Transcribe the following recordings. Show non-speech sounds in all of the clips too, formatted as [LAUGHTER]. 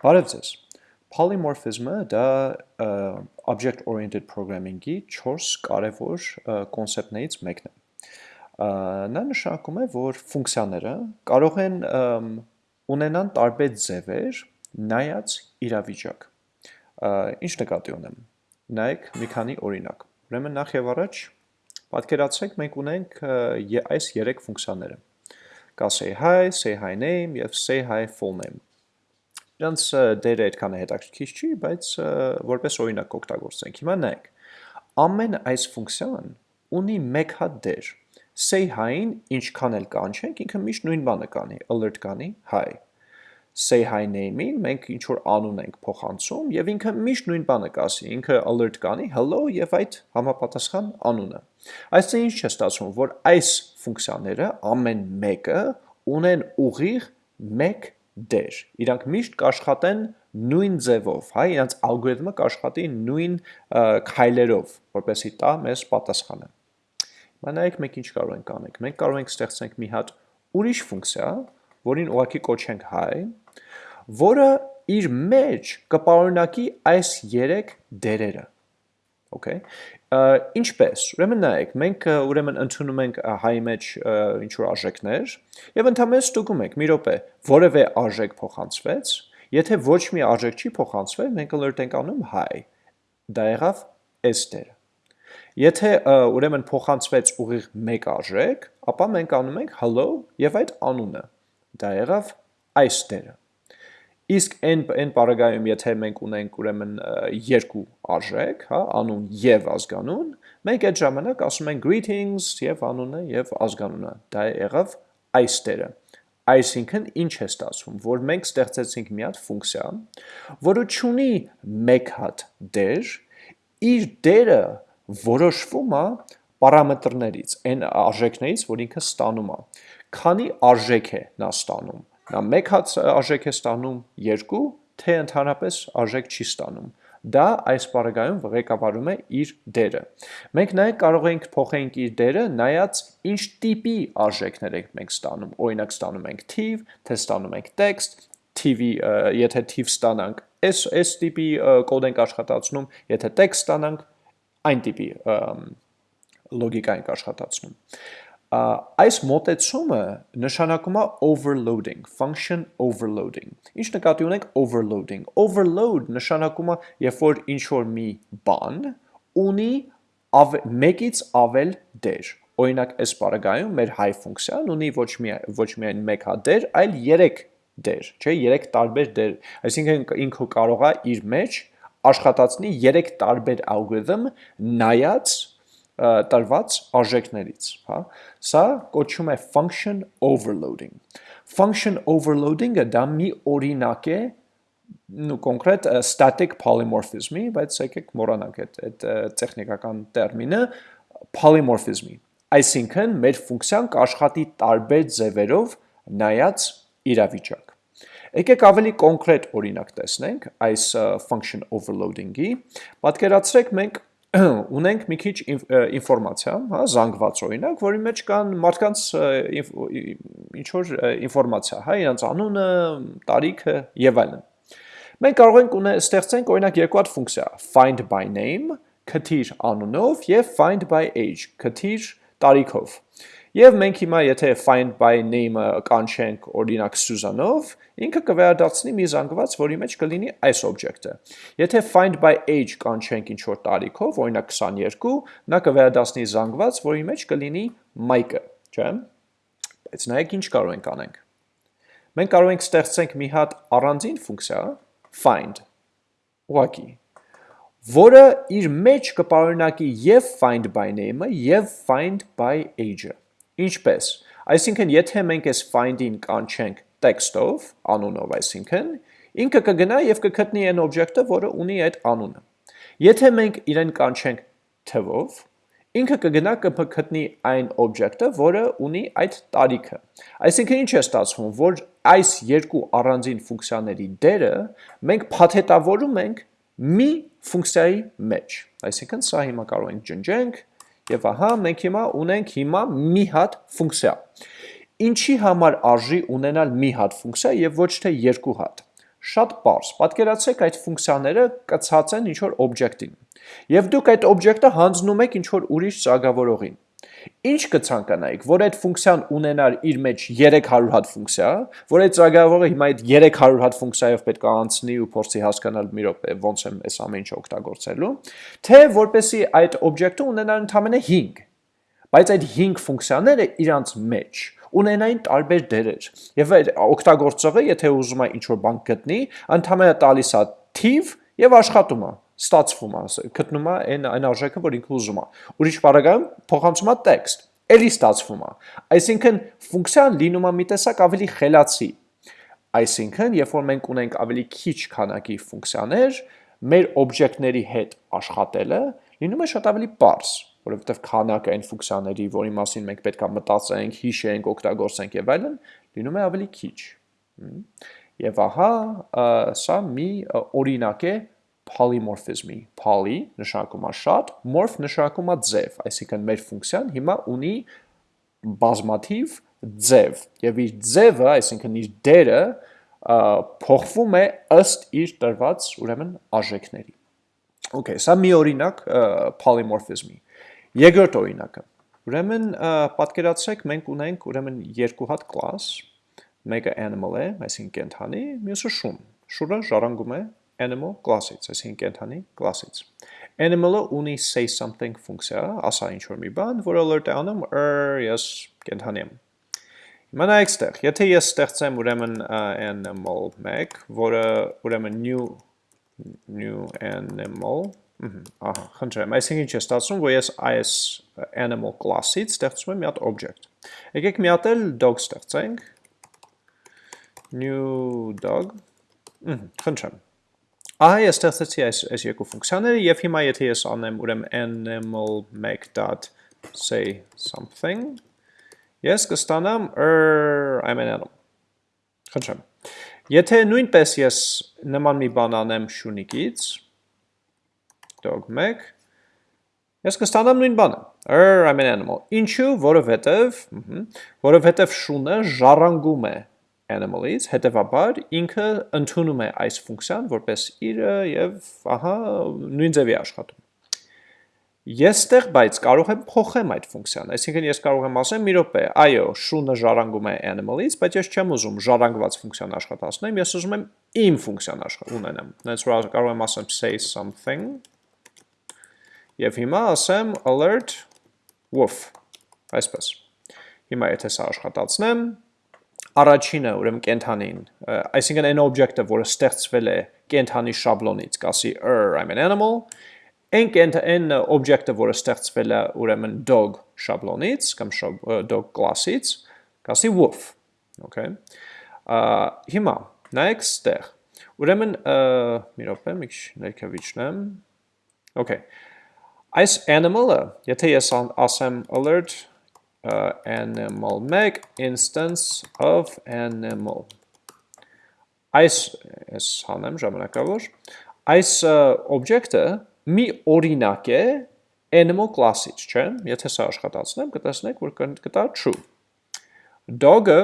Բարև ձեզ։ Polymorphism-ը դա object oriented programming-ի 4 կարևոր կոնցեպտներից մեկն է։ Նա նշանակում է, որ ֆունկցիաները կարող են ունենան տարբեր ձևեր նայած իրավիճակ։ Ինչ նկատի ունեմ։ Նայեք մի քանի օրինակ։ Ուրեմն նախ եւ առաջ պատկերացրեք մենք ունենք այս 3 ֆունկցիաները։ Կա say hi, say hi name եւ say hi full name Իրանց դերը այդքան է հետաքրքիր չի, բայց որպես օրինակ կօգտագործենք։ Հիմա նայեք։ Ամեն այս ֆունկցիան ունի մեկ հատ դեր։ Say hi-ին ինչքան էլ կանչենք, ինքը միշտ նույն բանը կանի, alert կանի hi։ Say hi name-ին մենք ինչ որ անուն ենք փոխանցում եւ ինքը միշտ նույն բանը կասի, ինքը alert կանի hello եւ այդ համապատասխան անունը։ Այսինքն ինչ է ստացվում, որ այս ֆունկցիաները ամեն մեկը ունեն ուղիղ մեկ դեր։ Իրանք միշտ կաշխատեն նույն ձևով, հա, իրանց ալգորիթմը կաշխատի նույն քայլերով, որպեսզի տա մեզ պատասխանը։ Հիմա նայեք մենք ինչ կարող ենք անենք։ Մենք կարող ենք ստեղծենք մի հատ ուրիշ ֆունկցիա, որին ուղղակի կոչենք hi, որը իր մեջ կպարունակի այս 3 դերերը։ Okay։ Ինչպես։ Ուրեմն նայեք, մենք ուրեմն ընդունում ենք հայ մեջ ինչ որ արժեքներ եւ ընդհանրապես ստուգում ենք՝ մի րոպե, որևէ արժեք փոխանցվեց, եթե ոչ մի արժեք չի փոխանցվել, մենք alert ենք անում hi։ Դա եղավ s դերը։ Եթե ուրեմն փոխանցվեց ուղիղ մեկ արժեք, ապա մենք անում ենք hello եւ այդ անունը։ Դա եղավ այս դերը։ Իսկ այն այն բaragայում, եթե մենք ունենք ուրեմն երկու արժեք, հա, անուն եւ ազգանուն, մենք այդ ժամանակ ասում ենք greetings եւ անունը եւ ազգանունը։ Դա եղավ այս դերը։ Այսինքն ինչ է ստացվում, որ մենք ստեղծեցինք մի հատ ֆունկցիա, որը ունի մեկ հատ դեր, իր դերը որոշվում է պարամետրներից, այն արժեքներից, որ ինքը ստանում է։ Քանի արժեք է նա ստանում Նա մեկ հատ արժեք է ստանում 2, թե ընդհանրապես արժեք չի ստանում։ Դա այս բaragայում ղեկավարում է իր դերը։ Մենք նաև կարող ենք փոխենք իր դերը նայած ինչ տիպի արժեքներ ենք մենք ստանում։ Օրինակ ստանում ենք թիվ, թե ստանում ենք տեքստ, թիվի եթե թիվ ստանանք, այս այս տիպի կոդ ենք աշխատացնում, եթե տեքստ ստանանք, այն տիպի լոգիկա ենք աշխատացնում այս մոտեցումը նշանակում է overloading, function overloading։ Ինչ նկատի ունենք overloading։ Overload նշանակում է, երբ որ ինչ որ մի բան ունի ավ, մեկից ավել դեր։ Օրինակ, այս բaragայում մեր high ֆունկցիան ունի ոչ մի ոչ միայն մեկ հատ դեր, այլ 3 դեր, չէ, 3 տարբեր դեր։ Այսինքն ինքը կարող է իր մեջ աշխատացնի 3 տարբեր ալգորիթմ նայած տրված արժեքներից, հա։ Սա կոչվում է function overloading։ Function overloading-ը դա մի օրինակ է նու կոնկրետ static polymorphism-ի, բայց եկեք մոռանանք այդ այդ տեխնիկական տերմինը polymorphism-ի։ Այսինքն մեր ֆունկցիան կաշխատի տարբեր ձևերով նայած իրավիճակ։ Եկեք ավելի կոնկրետ օրինակ տեսնենք այս function overloading-ի։ Պատկերացրեք մենք [CLEARS THROAT] ունենք մի քիչ ինֆորմացիա, հա, զանգված օրինակ, որի մեջ կան մարդկանց ինչ որ ինֆորմացիա, հա, իրենց անունը, տարիքը եւ այլն։ Մենք կարող ենք ստեղծենք օրինակ երկու հատ ֆունկցիա՝ find by name, քթիր անունով եւ find by age, քթիր տարիքով։ Եվ մենք հիմա եթե find by name-ը կանչենք օրինակ Սյուզանով, ինքը կվերադարձնի մի զանգված, որի մեջ կլինի այս օբյեկտը։ Եթե find by age կանչենք ինչ որ տարիքով, օրինակ 22, նա կվերադարձնի զանգված, որի մեջ կլինի Mike-ը, չէ՞։ Բայց նայեք ինչ կարող ենք անենք։ Մենք կարող ենք ստեղծենք մի հատ առանձին ֆունկցիա find. Ուղակի որը իր մեջ կպարունակի եւ find by name-ը եւ find by age-ը Ինչպես։ Այսինքն, եթե մենք այս find-ին կանչենք text-ով, անունով, այսինքն, ինքը կգնա եւ կգտնի այն օբյեկտը, որը ունի այդ անունը։ Եթե մենք իրեն կանչենք թվով, ինքը կգնա կգտնի այն օբյեկտը, որը ունի այդ տարիքը։ Այսինքն ինչ է ստացվում, որ այս երկու առանձին ֆունկցիաների դերը մենք փաթեթավորում ենք մի ֆունկցիայի մեջ։ Այսինքն սա հիմա կարող ենք ջնջենք Եվ ահա մենք հիմա ունենք հիմա մի հատ ֆունկցիա։ Ինչի համար արժի ունենալ մի հատ ֆունկցիա եւ ոչ թե երկու հատ։ Շատ པարզ։ Պատկերացրեք այդ ֆունկցիաները կցած են ինչ-որ օբյեկտին։ Եվ դուք այդ օբյեկտը հանձնում եք ինչ-որ ուրիշ ծագավորողին։ Ինչ կցանկանայիք, որ այդ ֆունկցիան ունենար իր մեջ 300 հատ ֆունկցիա, որ այդ ծրագրավորը հիմա այդ 300 հատ ֆունկցիայով պետք է անցնի ու փորձի հասկանալ մի րոպե ոնց եմ այս ամեն ինչը օգտագործելու, թե որպեսի այդ օբյեկտը ունենար ընդամենը 5։ Բայց այդ 5 ֆունկցիաները իրանց մեջ ունենային տարբեր դերեր։ Եվ այդ օգտագործողը, եթե ուզում է ինչ-որ բան գտնի, ընդամենը տալիս է թիվ եւ աշխատում է ստացվում է, գտնում է այն այն արժեքը, որ ինքը ուզում է։ Ուրիշ բառերով փոխանցում է տեքստ, ելի ստացվում է։ Այսինքն ֆունկցիան լինում է մի տեսակ ավելի խելացի։ Այսինքն, երբ որ մենք ունենք ավելի քիչ քանակի ֆունկցիաներ, մեր օբյեկտների հետ աշխատելը լինում է շատ ավելի པարզ, որովհետև քանակը այն ֆունկցիաների, որի մասին մենք պետք է մտածենք, հիշենք, օգտագործենք եւ այլն, լինում է ավելի քիչ։ Եվ ահա սա մի օրինակ է polymorphism-ի։ Poly նշանակում է շատ, morph նշանակում է ձև, այսինքն մեր ֆունկցիան հիմա ունի բազմաթիվ ձև, եւ իր ձևը, այսինքն իր դերը փոխվում է ըստ իր տրված ուրեմն արժեքների։ Okay, սա մի օրինակ polymorphism-ի։ Երկրորդ օրինակը։ Ուրեմն պատկերացրեք մենք ունենք ուրեմն երկու հատ class, մեկը animal է, այսինքն կենթանի, մյուսը շուն։ Շուրը ժառանգում է animal class-ից, այսինքն կենթանի class-ից։ Animal-ը ունի say something ֆունկցիա, ասա ինչ-որ մի բան, որը alert է անում, ես կենթանի եմ։ Հիմա նայեք ստեղ, եթե ես ստեղծեմ ուրեմն animal 1, որը ուրեմն new new animal, ահա, խնդրեմ, այսինքն ինչ է ստացվում, որ ես այս animal class-ից ստեղծում եմ մի հատ object։ Եկեք մի հատ էլ dog ստեղծենք, new dog, խնդրեմ, Ահա ես ստեղծեցի այս այս երկու ֆունկցիաները եւ հիմա եթե ես անեմ ուրեմն animal make.say something ես կստանամ er I'm an animal։ Խնդրեմ։ Եթե նույնպես ես նման մի բան անեմ շունիկից dog make ես կստանամ նույն բանը er I'm an animal։ Ինչու՞, որովհետև, որովհետև շունը ժառանգում է animal-ից, հետևաբար ինքը ընդունում է այս ֆունկցիան որպես իրը եւ ահա նույն ձևի աշխատում։ Ես ստեղ բայց կարող եմ փոխեմ այդ ֆունկցիան, այսինքն ես կարող եմ ասեմ մի րոպե, այո, շունը ժառանգում է animal-ից, բայց ես չեմ ուզում ժառանգված ֆունկցիան աշխատացնեմ, ես ուզում եմ իմ ֆունկցիան ունենամ։ That's right, կարող եմ ասեմ say something եւ հիմա ասեմ alert woof, այսպես։ Հիմա եթե սա աշխատացնեմ, առաջինը ուրեմն կենթանին, այսինքն այն օբյեկտը, որը ստեղծվել է կենթանի շաբլոնից, կասի er I'm an animal, այն կենթան օբյեկտը, որը ստեղծվել է ուրեմն dog շաբլոնից կամ dog class-ից, կասի wolf, okay։ Հիմա նայեք ստեղ։ Ուրեմն մի րոպե, մի քիչ ներքևիչնեմ։ Okay։ Այս animal-ը, եթե ես ասեմ alert animal. Make instance of animal. Այս ես հանեմ ժամանակավոր. Այս օբյեկտը մի օրինակ է animal class-ից, չէ՞։ Եթե սա աշխատացնեմ, կտեսնեք, որ կտա true։ Dog-ը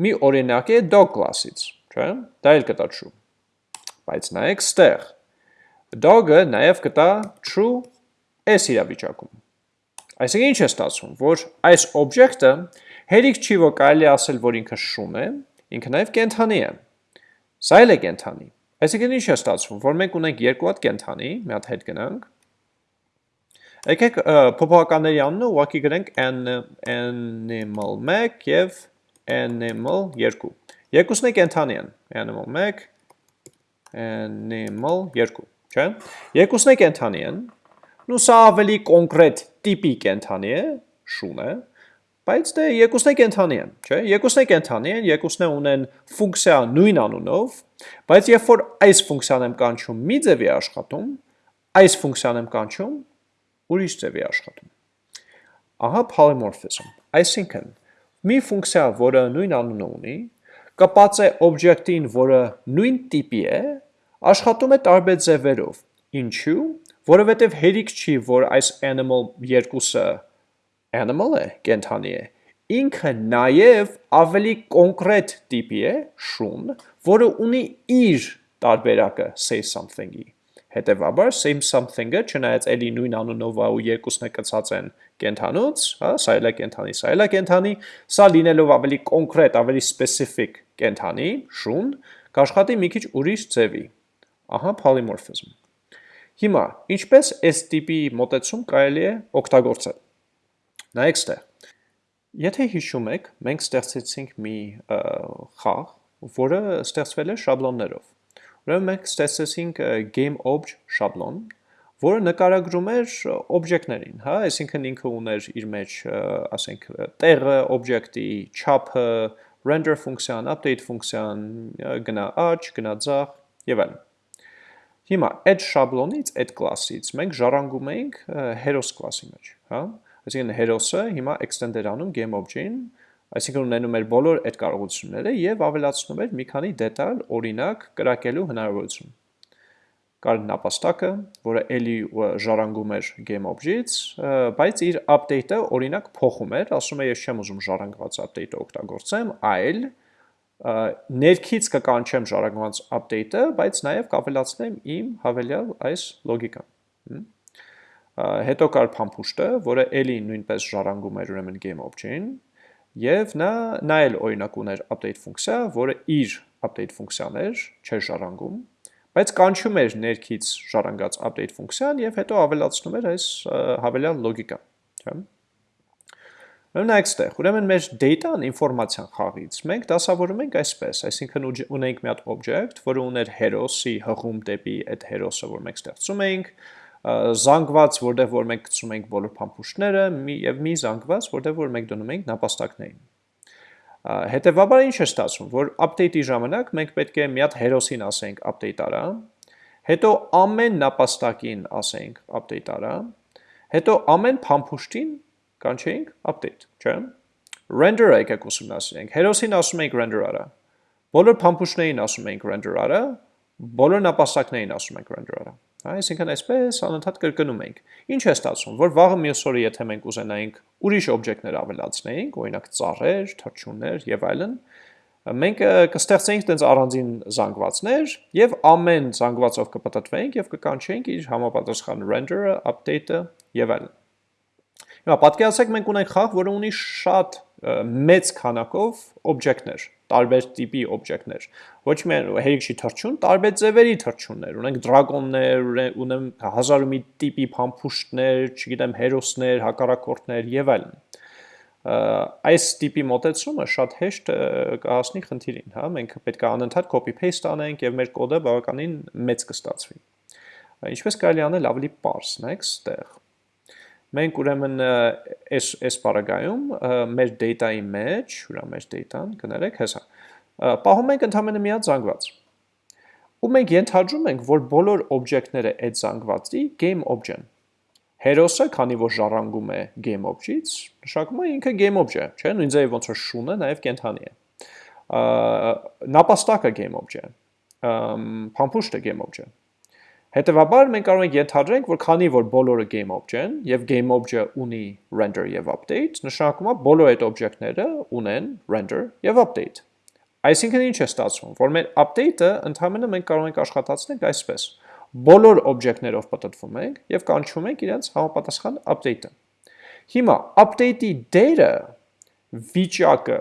մի օրինակ է dog class-ից, չէ՞։ Դա էլ կտա true։ Բայց նայեք ստեղ։ Dog-ը նաև կտա true այս իրավիճակում։ Այսինքն ինչ է ստացվում, որ այս օբյեկտը հերիք չի, որ կարելի ասել, որ ինքը շուն է, ինքը նաև կենթանի է։ Սա էլ է կենթանի։ Այսինքն ինչ է ստացվում, որ մենք ունենք երկու հատ կենթանի, մի հատ հետ գնանք։ Եկեք փոփոխականների անունը ուղղակի գրենք animal 1 եւ animal 2։ Երկուսն է կենթանի են, animal 1 animal 2, չէ՞։ Երկուսն է կենթանի են, Նու սա ավելի կոնկրետ տիպի կենթանի է, շուն է, բայց դե երկուսն է կենթանի են, չէ՞։ Երկուսն է կենթանի են, երկուսն է ունեն ֆունկցիա նույն անունով, բայց երբ որ այս ֆունկցիան եմ կանչում մի ձևի աշխատում, այս ֆունկցիան եմ կանչում ուրիշ ձևի աշխատում։ Ահա polymorphism։ Այսինքն մի ֆունկցիա, որը նույն անունը ունի, կպած է օբյեկտին, որը նույն տիպի է, աշխատում է տարբեր ձևերով։ Ինչու՞, որովհետև հերիք չի, որ այս animal երկուսը animal է, կենթանի է, ինքը նաև ավելի կոնկրետ տիպի է շուն, որը ունի իր տարբերակը say something-ի։ Հետևաբար same something-ը չնայած էլի նույն անունով ու երկուսն է կցած են կենթանուց, հա, սա էլ է կենթանի, սա էլ է կենթանի, սա լինելով ավելի կոնկրետ, ավելի specific կենթանի, շուն, կաշխատի մի քիչ ուրիշ ձևի։ Ահա polymorphism։ Հիմա, ինչպես այս տիպի մոտեցում կարելի է օգտագործել։ Նայեք ստեղ։ Եթե հիշում եք, մենք ստեղծեցինք մի խաղ, որը ստեղծվել է շաբլոններով։ Ուրեմն մենք ստեղծեցինք game_obj շաբլոն, որը նկարագրում էր օբյեկտներին, հա, այսինքն ինքը ուներ իր մեջ, ասենք, տեղը օբյեկտի, չափը, render ֆունկցիան, update ֆունկցիան, գնա աճ, գնա ձախ եւ այլն։ Հիմա այդ շաբլոնից, այդ կլասից մենք ժառանգում ենք heroes կլասի մեջ, հա։ Այսինքն heroes-ը հիմա extend էր անում game_obj-ին, այսինքն ունենում էր բոլոր այդ կարողությունները եւ ավելացնում էր մի քանի դետալ, օրինակ, կրակելու հնարավորություն կար նապաստակը, որը էլի ժառանգում էր GameObject-ից, բայց իր update-ը օրինակ փոխում էր, ասում է ես չեմ ուզում ժառանգված update-ը օգտագործեմ, այլ ներքից կկանչեմ ժառանգված update-ը, բայց նաև կավելացնեմ իմ հավելյալ այս լոգիկան։ Հետո կար փամփուշտը, որը էլի նույնպես ժառանգում էր ուրեմն GameObject-ին, եւ նա նա էլ օրինակ ուներ update ֆունկցիա, որը իր update ֆունկցիան էր, չէր ժառանգում, բայց կանչում էր ներքից ժառանգած update ֆունկցիան եւ հետո ավելացնում էր այս հավելյալ լոգիկան, չէ՞։ Ուրեմն այստեղ, ուրեմն մեր data-ն ինֆորմացիան խաղից մենք դասավորում ենք այսպես, այսինքն ունենք մի հատ object, որը ուներ heroes-ի հղում դեպի այդ heroes-ը, որ մենք ստեղծում ենք, զանգված, որտեղ որ մենք գցում ենք բոլոր փամփուշտները, եւ մի զանգված, որտեղ որ մենք դնում ենք նապաստակներին։ Հետևաբար ինչ է ստացվում, որ update-ի ժամանակ մենք պետք է մի հատ հերոսին ասենք update արա, հետո ամեն նապաստակին ասենք update արա, հետո ամեն փամփուշտին կանչեինք update, չէ՞։ Render-ը եկեք ուսումնասիրենք։ Հերոսին ասում ենք render արա։ Բոլոր փամփուշտներին ասում ենք render արա, բոլոր նապաստակներին ասում ենք render արա։ Այսինքն այսպես անընդհատ կրկնում ենք։ Ինչ է ստացվում, որ վաղը մյուս օրը եթե մենք ուզենայինք ուրիշ օբյեկտներ ավելացնեինք, օրինակ ծառեր, թռչուններ եւ այլն, մենք կստեղծեինք տենց առանձին զանգվածներ եւ ամեն զանգվածով կպտտվեինք եւ կկանչեինք իր համապատասխան render-ը, update-ը եւ այլն։ Հիմա պատկերացրեք մենք ունենք խաղ, որը ունի շատ մեծ քանակով օբյեկտներ, տարբեր տիպի օբյեկտներ։ Ոչ միայն հերիքշի թռչուն, տարբեր ձևերի թռչուններ, ունենք դրագոններ, ունեմ հազար ու մի տիպի փամփուշտներ, չգիտեմ, հերոսներ, հակառակորդներ եւ այլն այս տիպի մոտեցումը շատ հեշտ կհասնի խնդիրին, հա, մենք պետք է անընդհատ copy paste անենք եւ մեր կոդը բավականին մեծ կստացվի։ Ինչպես կարելի անել ավելի པարս, նայեք, ստեղ Մենք ուրեմն այս այս բaragայում մեր data-ի մեջ, ուրա մեր data-ն կներեք հեսա, պահում ենք ընդհանրապես մի հատ զանգված։ Ու մենք ենթադրում ենք, որ բոլոր օբյեկտները այդ զանգվածի game object-ն։ Հերոսը, քանի որ ժառանգում է game object-ից, նշանակում է ինքը game object, չէ՞, նույն ձևի ոնց որ շունը նաև կենթանի է։ Նապաստակը game object, փամփուշտը game object Հետևաբար մենք կարող ենք ենթադրենք, որ քանի որ բոլորը game object-ն եւ game object ունի render եւ update, նշանակում է բոլոր այդ օբյեկտները ունեն render եւ update։ Այսինքն ինչ է ստացվում, որ մեր update-ը ընդհանրապես մենք կարող ենք աշխատացնել այսպես. բոլոր օբյեկտներով պատտվում ենք եւ կանչում ենք իրենց համապատասխան update-ը։ Հիմա update-ի դերը վիճակը,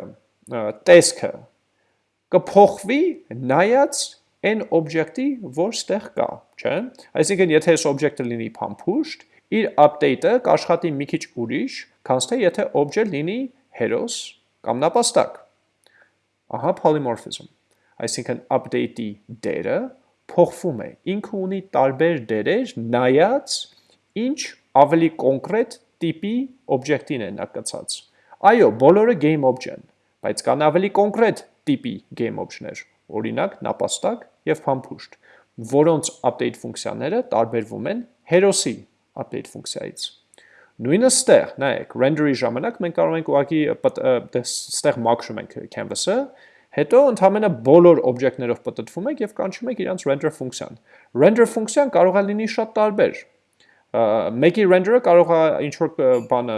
տեսքը կփոխվի նայած այն օբյեկտի, որ ստեղ կա, չէ՞։ Այսինքն, եթե այս օբյեկտը լինի փամփուշտ, իր update-ը կաշխատի մի քիչ ուրիշ, քան թե եթե object լինի heroes կամ նապաստակ։ Ահա polymorphism։ Այսինքն update-ի դերը փոխվում է։ Ինքը ունի տարբեր դերեր, նայած ինչ ավելի կոնկրետ տիպի օբյեկտին է նակցած։ Այո, բոլորը game object-են, բայց կան ավելի կոնկրետ տիպի game object-ներ օրինակ նապաստակ եւ փամփուշտ, որոնց update ֆունկցիաները տարբերվում են հերոսի update ֆունկցիայից։ Նույնը ստեղ, նայեք, render-ի ժամանակ մենք կարող ենք ուղղակի ստեղ մաքրում ենք canvas-ը, հետո ընդհանրապես բոլոր օբյեկտներով պատտվում ենք եւ կանչում ենք իրանց render ֆունկցիան։ Render ֆունկցիան կարող է լինի շատ տարբեր։ մեկի render-ը կարող է ինչ որ բանը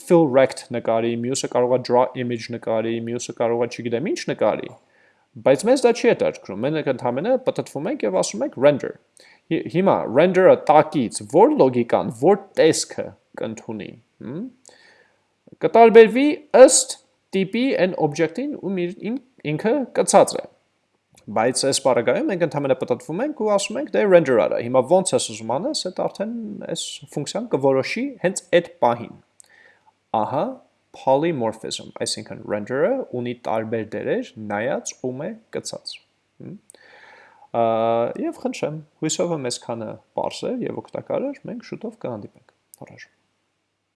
fill rect նկարի, մյուսը կարող է draw image նկարի, մյուսը կարող է չգիտեմ ինչ նկարի, բայց մեզ դա չի հետաքրքրում։ Մենք ընդհանրապես պատտվում ենք եւ ասում ենք render։ Հիմա render-ը տակից որ լոգիկան, որ տեսքը կընդունի, կտարբերվի ըստ տիպի այն օբյեկտին, ում ինքը կցած է։ Բայց այս բaragայում մենք ընդհանրապես պատտվում ենք ու ասում ենք դե render արա։ Հիմա ոնց ես ուզում անես, այդ արդեն այս ֆունկցիան կորոշի հենց այդ պահին։ Ահա polymorphism, այսինքն render-ը ունի տարբեր դերեր, նայած ում է կցած։ Եվ խնդրեմ, հույսով եմ այսքանը པարզ է եւ օգտակար էր, մենք շուտով կհանդիպենք։ Առաջ